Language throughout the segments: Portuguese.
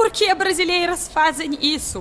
Por que brasileiras fazem isso?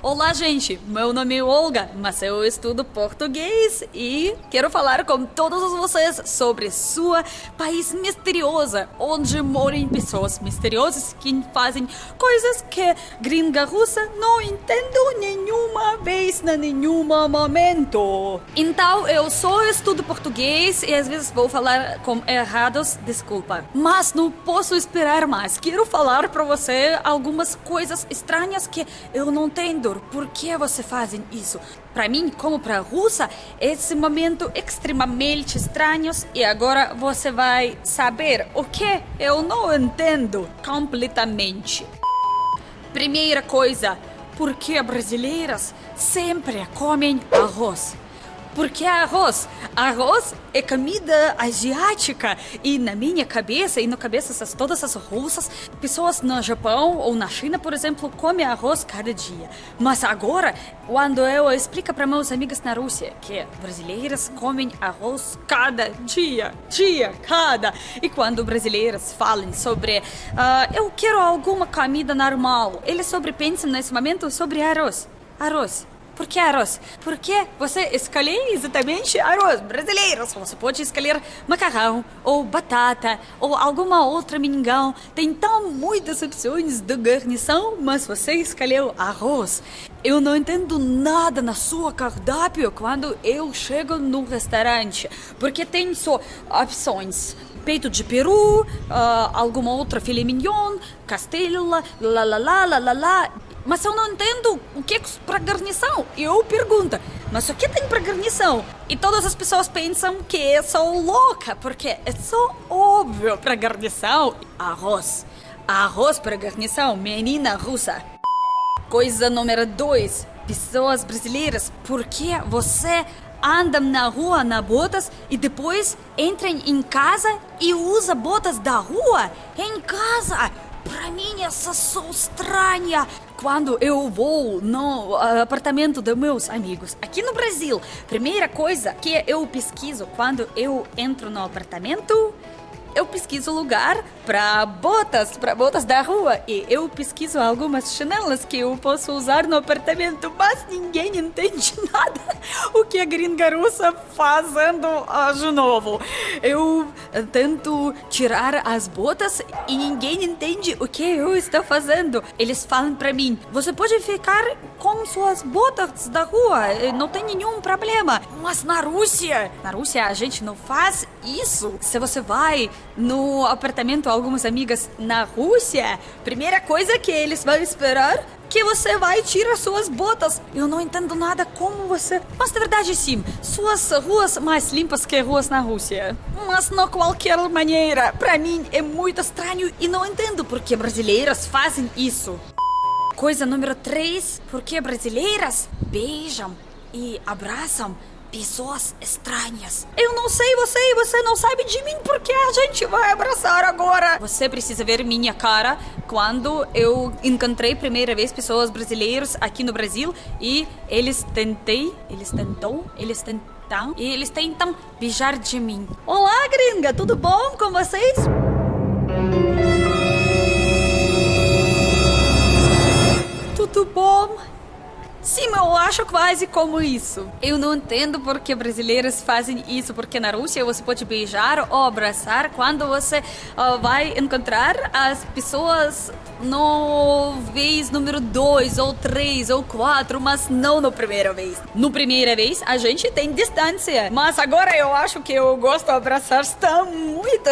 Olá, gente. Meu nome é Olga, mas eu estudo português e quero falar com todos vocês sobre sua país misteriosa, onde moram pessoas misteriosas que fazem coisas que gringa russa não entendo nenhuma vez, em nenhum momento. Então, eu só estudo português e às vezes vou falar com errados, desculpa. Mas não posso esperar mais. Quero falar para você algumas coisas estranhas que eu não entendo por que você fazem isso? Para mim, como para a russa, esse momento extremamente estranho e agora você vai saber o que eu não entendo completamente. Primeira coisa, por que brasileiras sempre comem arroz? Porque arroz, arroz é comida asiática e na minha cabeça e na cabeça de todas as russas, pessoas no Japão ou na China, por exemplo, comem arroz cada dia. Mas agora, quando eu explico para meus amigos na Rússia que brasileiras comem arroz cada dia, dia, cada, e quando brasileiras falam sobre uh, eu quero alguma comida normal, eles sobre pensam nesse momento sobre arroz, arroz. Por que arroz? Porque você escolhe exatamente arroz brasileiro. Você pode escolher macarrão, ou batata, ou alguma outra mingau. Tem tão muitas opções de garnição, mas você escolheu arroz. Eu não entendo nada na sua cardápio quando eu chego no restaurante, porque tem só opções peito de peru, uh, alguma outra filé mignon, castela, lá, lá, lá, lá, lá, lá. Mas eu não entendo o que é para garnição. Eu pergunto, mas o que tem para garnição? E todas as pessoas pensam que eu sou louca, porque é só óbvio para garnição. Arroz. Arroz para garnição, menina russa. Coisa número dois. Pessoas brasileiras, por que você anda na rua na botas e depois entra em casa e usa botas da rua em casa? Para mim, essa sou estranha. Quando eu vou no apartamento dos meus amigos aqui no Brasil, primeira coisa que eu pesquiso quando eu entro no apartamento eu pesquiso lugar para botas, para botas da rua. E eu pesquiso algumas chinelas que eu posso usar no apartamento, mas ninguém entende nada o que a gringa russa fazendo uh, de novo. Eu tento tirar as botas e ninguém entende o que eu estou fazendo. Eles falam para mim: você pode ficar com suas botas da rua, não tem nenhum problema. Mas na Rússia, na Rússia a gente não faz isso. Se você vai no apartamento algumas amigas na Rússia, primeira coisa que eles vão esperar que você vai tirar suas botas. Eu não entendo nada como você. Mas na verdade sim, suas ruas mais limpas que ruas na Rússia. Mas não qualquer maneira. Para mim é muito estranho e não entendo por que brasileiras fazem isso. Coisa número 3, por que brasileiras beijam e abraçam pessoas estranhas. Eu não sei você e você não sabe de mim porque a gente vai abraçar agora. Você precisa ver minha cara quando eu encontrei primeira vez pessoas brasileiras aqui no Brasil e eles tentei, eles tentou, eles tentam e eles tentam beijar de mim. Olá, gringa, tudo bom com vocês? Tudo bom? Sim, eu acho quase como isso. Eu não entendo porque brasileiros fazem isso, porque na Rússia você pode beijar ou abraçar quando você uh, vai encontrar as pessoas no vez número 2 ou 3 ou 4, mas não no primeira vez. No primeira vez a gente tem distância, mas agora eu acho que eu gosto de abraçar tão muito.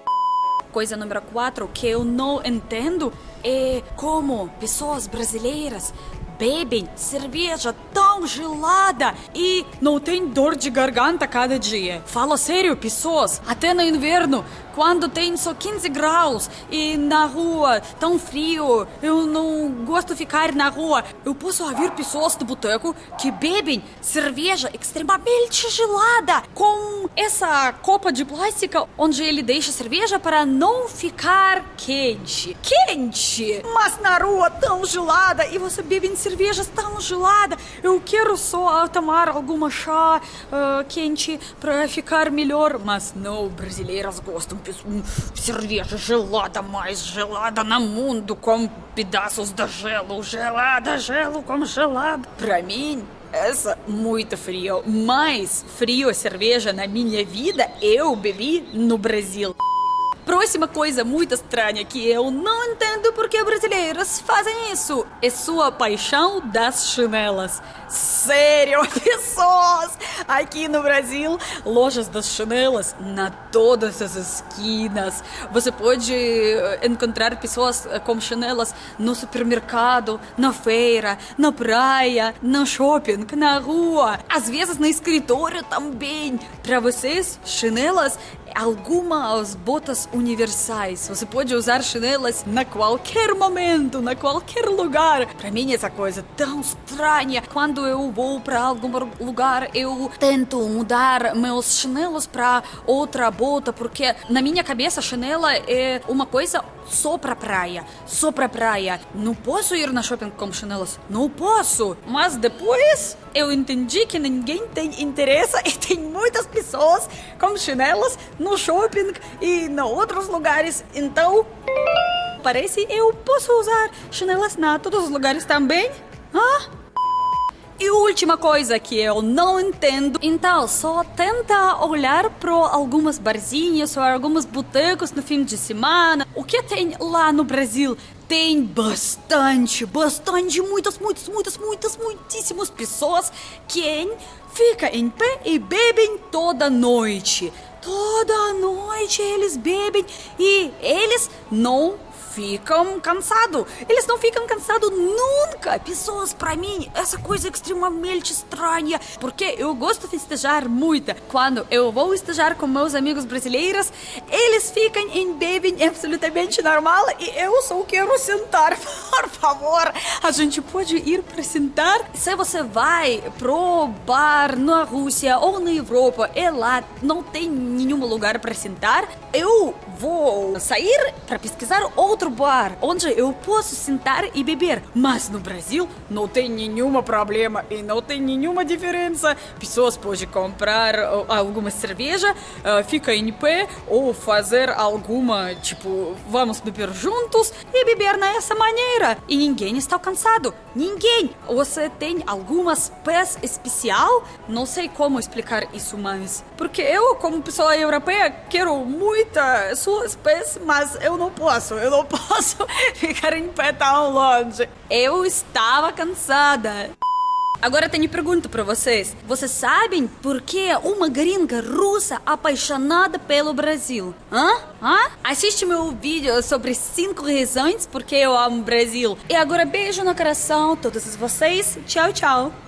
Coisa número 4 que eu não entendo é como pessoas brasileiras bebem cerveja tão gelada e não tem dor de garganta cada dia. Fala sério, pessoas, até no inverno quando tem só 15 graus e na rua tão frio, eu não gosto de ficar na rua. Eu posso ouvir pessoas do boteco que bebem cerveja extremamente gelada com essa copa de plástico onde ele deixa cerveja para não ficar quente. Quente! Mas na rua tão gelada e você bebe cervejas tão gelada. Eu quero só tomar alguma chá uh, quente para ficar melhor, mas não, brasileiras gostam hum, cerveja gelada, mais gelada no mundo, com pedaços de gelo, gelada, gelo com gelado. Pra mim, essa muito frio. Mais frio cerveja na minha vida eu bebi no Brasil. Próxima coisa muito estranha que eu não entendo porque brasileiros fazem isso é sua paixão das chinelas. Sério, pessoas! Aqui no Brasil, lojas das chinelas na todas as esquinas. Você pode eh, encontrar pessoas eh, com chinelas no supermercado, na feira, na praia, no shopping, na rua, às vezes no escritório também. Para vocês, chinelas algumas botas universais. Você pode usar chinelas na qualquer momento, na qualquer lugar. Para mim essa coisa tão estranha. Quando eu vou para algum lugar, eu tento mudar meus chinelos para outra bota, porque na minha cabeça chinela é uma coisa só pra praia, só pra praia. Não posso ir na shopping com chinelas, não posso. Mas depois eu entendi que ninguém tem interesse e tem muitas pessoas com chinelas no shopping e em outros lugares. Então, parece eu posso usar chinelas na todos os lugares também. Ah? E última coisa que eu não entendo, então só tenta olhar para algumas barzinhas ou alguns botecos no fim de semana. O que tem lá no Brasil? Tem bastante, bastante, muitas, muitas, muitas, muitas, muitíssimas pessoas que fica em pé e bebem toda noite. Toda noite eles bebem e eles não ficam cansados. Eles não ficam cansados nunca. Pessoas, para mim, essa coisa é extremamente estranha. Porque eu gosto de festejar muito. Quando eu vou festejar com meus amigos brasileiros, eles ficam em bebem absolutamente normal e eu só quero sentar. Por favor, a gente pode ir para sentar. Se você vai pro bar na Rússia ou na Europa e lá não tem nenhum lugar para sentar, eu vou sair para pesquisar outro bar onde eu posso sentar e beber. Mas no Brasil não tem nenhum problema e não tem nenhuma diferença. Pessoas podem comprar uh, alguma cerveja, uh, ficar em pé ou fazer alguma, tipo, vamos beber juntos e beber nessa maneira. E ninguém está cansado. Ninguém. Você tem algumas pés especial? Não sei como explicar isso, mas porque eu, como pessoa europeia, quero muita suas pés, mas eu não posso, eu não posso ficar em pé tão longe. Eu estava cansada. Agora tenho pergunta para vocês. Vocês sabem por que uma gringa russa apaixonada pelo Brasil? Hã? Hã? Assiste meu vídeo sobre 5 razões porque eu amo o Brasil. E agora beijo no coração todos vocês. Tchau, tchau.